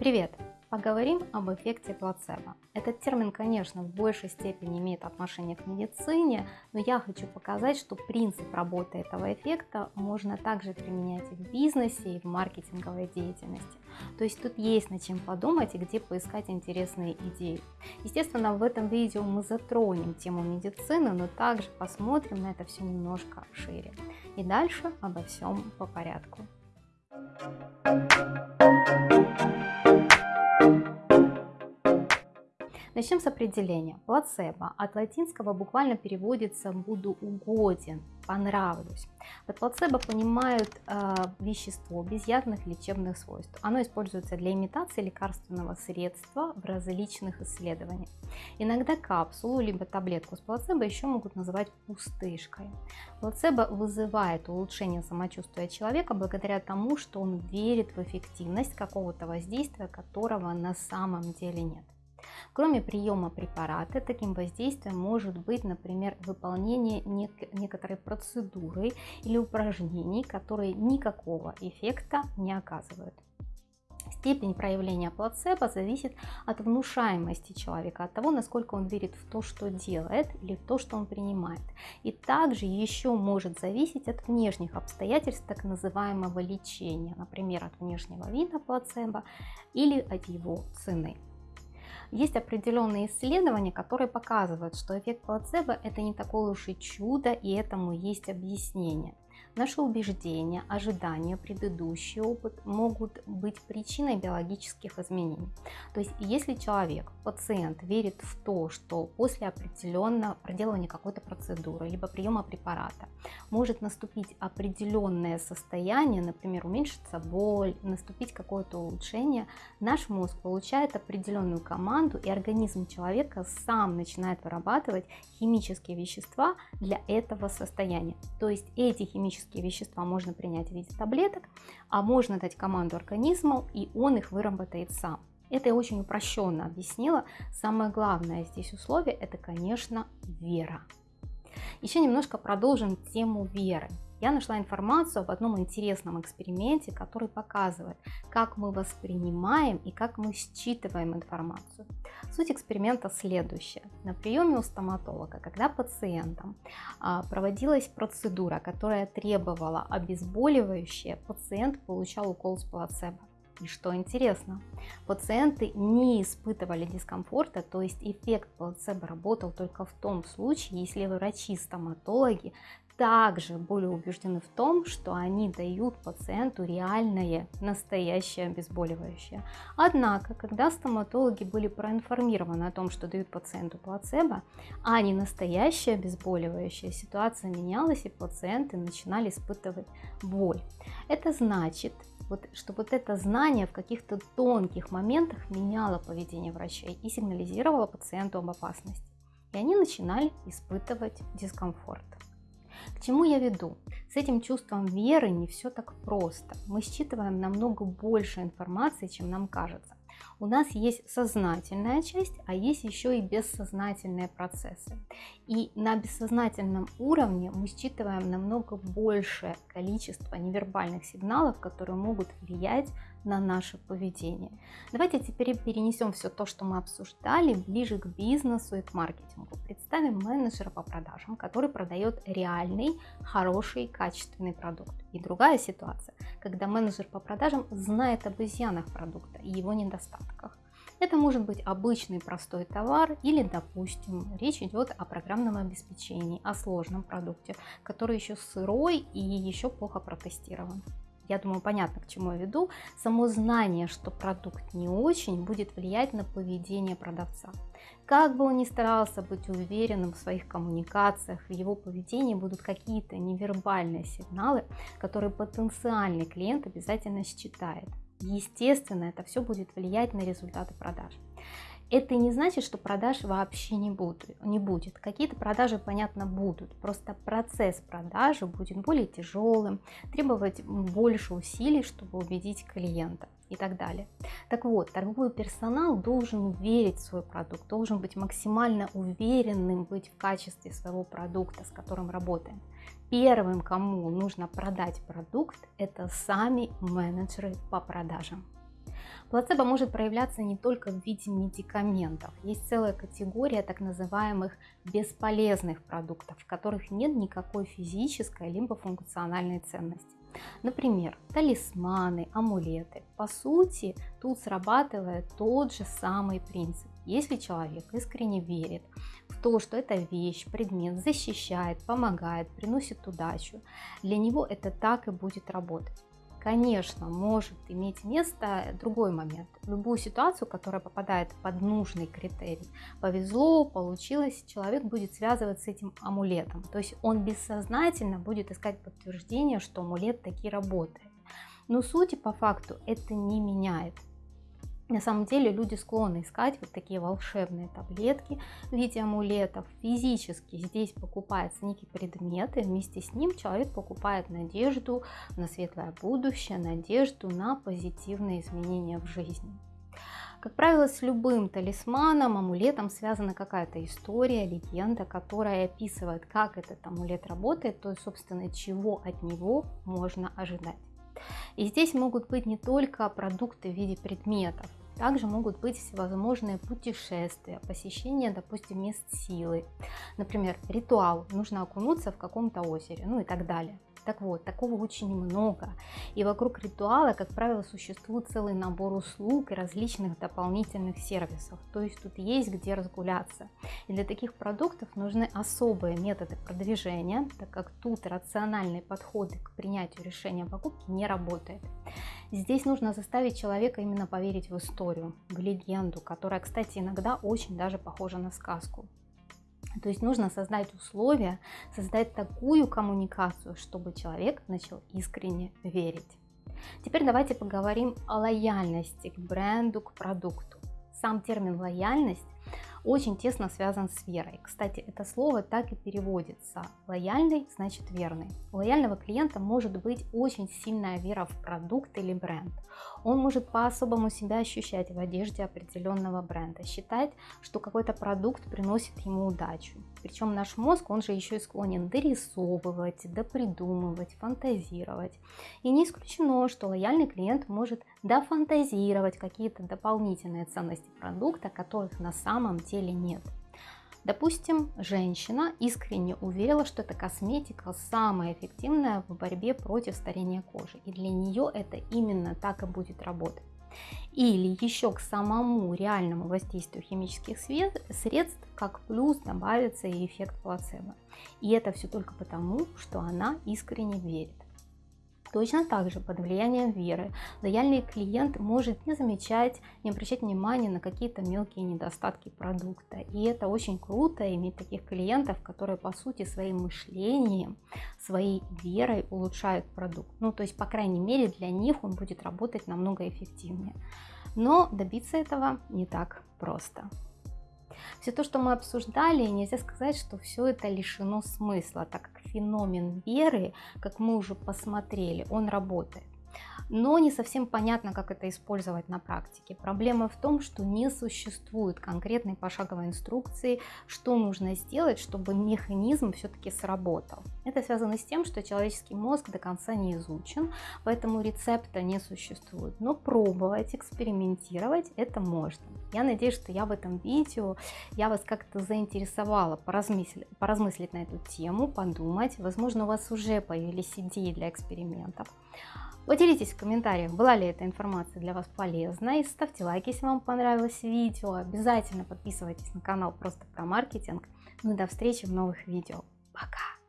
Привет! Поговорим об эффекте плацебо. Этот термин, конечно, в большей степени имеет отношение к медицине, но я хочу показать, что принцип работы этого эффекта можно также применять и в бизнесе, и в маркетинговой деятельности. То есть тут есть над чем подумать и где поискать интересные идеи. Естественно, в этом видео мы затронем тему медицины, но также посмотрим на это все немножко шире. И дальше обо всем по порядку. Начнем с определения. Плацебо от латинского буквально переводится «буду угоден», «понравлюсь». Под плацебо понимают э, вещество без явных лечебных свойств. Оно используется для имитации лекарственного средства в различных исследованиях. Иногда капсулу либо таблетку с плацебо еще могут называть пустышкой. Плацебо вызывает улучшение самочувствия человека благодаря тому, что он верит в эффективность какого-то воздействия, которого на самом деле нет. Кроме приема препарата, таким воздействием может быть, например, выполнение нек некоторой процедуры или упражнений, которые никакого эффекта не оказывают. Степень проявления плацебо зависит от внушаемости человека, от того, насколько он верит в то, что делает или в то, что он принимает. И также еще может зависеть от внешних обстоятельств так называемого лечения, например, от внешнего вида плацебо или от его цены. Есть определенные исследования, которые показывают, что эффект плацебо это не такое уж и чудо, и этому есть объяснение. Наши убеждения, ожидания, предыдущий опыт могут быть причиной биологических изменений. То есть, если человек, пациент, верит в то, что после определенного проделывания какой-то процедуры, либо приема препарата, может наступить определенное состояние, например, уменьшится боль, наступить какое-то улучшение, наш мозг получает определенную команду, и организм человека сам начинает вырабатывать химические вещества для этого состояния. То есть, эти химические химические вещества можно принять в виде таблеток, а можно дать команду организму, и он их выработает сам. Это я очень упрощенно объяснила. Самое главное здесь условие – это, конечно, вера. Еще немножко продолжим тему веры я нашла информацию об одном интересном эксперименте, который показывает, как мы воспринимаем и как мы считываем информацию. Суть эксперимента следующая. На приеме у стоматолога, когда пациентам а, проводилась процедура, которая требовала обезболивающее, пациент получал укол с плацебо. И что интересно, пациенты не испытывали дискомфорта, то есть эффект плацебо работал только в том случае, если врачи-стоматологи также были убеждены в том, что они дают пациенту реальное, настоящее обезболивающее. Однако, когда стоматологи были проинформированы о том, что дают пациенту плацебо, а не настоящее обезболивающее, ситуация менялась и пациенты начинали испытывать боль. Это значит, вот, что вот это знание в каких-то тонких моментах меняло поведение врачей и сигнализировало пациенту об опасности. И они начинали испытывать дискомфорт. К чему я веду? С этим чувством веры не все так просто. Мы считываем намного больше информации, чем нам кажется. У нас есть сознательная часть, а есть еще и бессознательные процессы. И на бессознательном уровне мы считываем намного большее количество невербальных сигналов, которые могут влиять на наше поведение. Давайте теперь перенесем все то, что мы обсуждали, ближе к бизнесу и к маркетингу. Представим менеджера по продажам, который продает реальный, хороший, качественный продукт. И другая ситуация, когда менеджер по продажам знает об изъянах продукта и его недостатках. Это может быть обычный простой товар или, допустим, речь идет о программном обеспечении, о сложном продукте, который еще сырой и еще плохо протестирован я думаю, понятно, к чему я веду, само знание, что продукт не очень, будет влиять на поведение продавца. Как бы он ни старался быть уверенным в своих коммуникациях, в его поведении будут какие-то невербальные сигналы, которые потенциальный клиент обязательно считает. Естественно, это все будет влиять на результаты продаж. Это не значит, что продаж вообще не будет. Не будет. Какие-то продажи, понятно, будут. Просто процесс продажи будет более тяжелым, требовать больше усилий, чтобы убедить клиента и так далее. Так вот, торговый персонал должен верить в свой продукт, должен быть максимально уверенным быть в качестве своего продукта, с которым работаем. Первым, кому нужно продать продукт, это сами менеджеры по продажам. Плацебо может проявляться не только в виде медикаментов. Есть целая категория так называемых бесполезных продуктов, в которых нет никакой физической либо функциональной ценности. Например, талисманы, амулеты. По сути, тут срабатывает тот же самый принцип. Если человек искренне верит в то, что эта вещь, предмет защищает, помогает, приносит удачу, для него это так и будет работать. Конечно, может иметь место другой момент. Любую ситуацию, которая попадает под нужный критерий, повезло, получилось, человек будет связывать с этим амулетом. То есть он бессознательно будет искать подтверждение, что амулет таки работает. Но сути по факту это не меняет. На самом деле люди склонны искать вот такие волшебные таблетки в виде амулетов. Физически здесь покупается некий предмет, и вместе с ним человек покупает надежду на светлое будущее, надежду на позитивные изменения в жизни. Как правило, с любым талисманом, амулетом связана какая-то история, легенда, которая описывает, как этот амулет работает, то есть, собственно, чего от него можно ожидать. И здесь могут быть не только продукты в виде предметов, также могут быть всевозможные путешествия, посещение, допустим, мест силы. Например, ритуал, нужно окунуться в каком-то озере, ну и так далее. Так вот, такого очень много. И вокруг ритуала, как правило, существует целый набор услуг и различных дополнительных сервисов. То есть тут есть где разгуляться. И для таких продуктов нужны особые методы продвижения, так как тут рациональные подходы к принятию решения о покупке не работает. Здесь нужно заставить человека именно поверить в историю, в легенду, которая, кстати, иногда очень даже похожа на сказку. То есть нужно создать условия, создать такую коммуникацию, чтобы человек начал искренне верить. Теперь давайте поговорим о лояльности к бренду, к продукту. Сам термин лояльность очень тесно связан с верой. Кстати, это слово так и переводится. Лояльный значит верный. У лояльного клиента может быть очень сильная вера в продукт или бренд. Он может по-особому себя ощущать в одежде определенного бренда, считать, что какой-то продукт приносит ему удачу. Причем наш мозг, он же еще и склонен дорисовывать, допридумывать, фантазировать. И не исключено, что лояльный клиент может дофантазировать какие-то дополнительные ценности продукта, которых на самом деле нет. Допустим, женщина искренне уверила, что эта косметика самая эффективная в борьбе против старения кожи, и для нее это именно так и будет работать. Или еще к самому реальному воздействию химических средств, как плюс добавится и эффект плацебо. И это все только потому, что она искренне верит. Точно так же под влиянием веры лояльный клиент может не замечать, не обращать внимания на какие-то мелкие недостатки продукта. И это очень круто иметь таких клиентов, которые по сути своим мышлением, своей верой улучшают продукт. Ну то есть по крайней мере для них он будет работать намного эффективнее. Но добиться этого не так просто. Все то, что мы обсуждали, нельзя сказать, что все это лишено смысла, так как феномен веры, как мы уже посмотрели, он работает но не совсем понятно, как это использовать на практике. Проблема в том, что не существует конкретной пошаговой инструкции, что нужно сделать, чтобы механизм все-таки сработал. Это связано с тем, что человеческий мозг до конца не изучен, поэтому рецепта не существует. Но пробовать, экспериментировать это можно. Я надеюсь, что я в этом видео, я вас как-то заинтересовала поразмыслить, поразмыслить на эту тему, подумать. Возможно, у вас уже появились идеи для экспериментов. Поделитесь в комментариях, была ли эта информация для вас полезна и ставьте лайки, если вам понравилось видео, обязательно подписывайтесь на канал просто про маркетинг, ну и до встречи в новых видео, пока!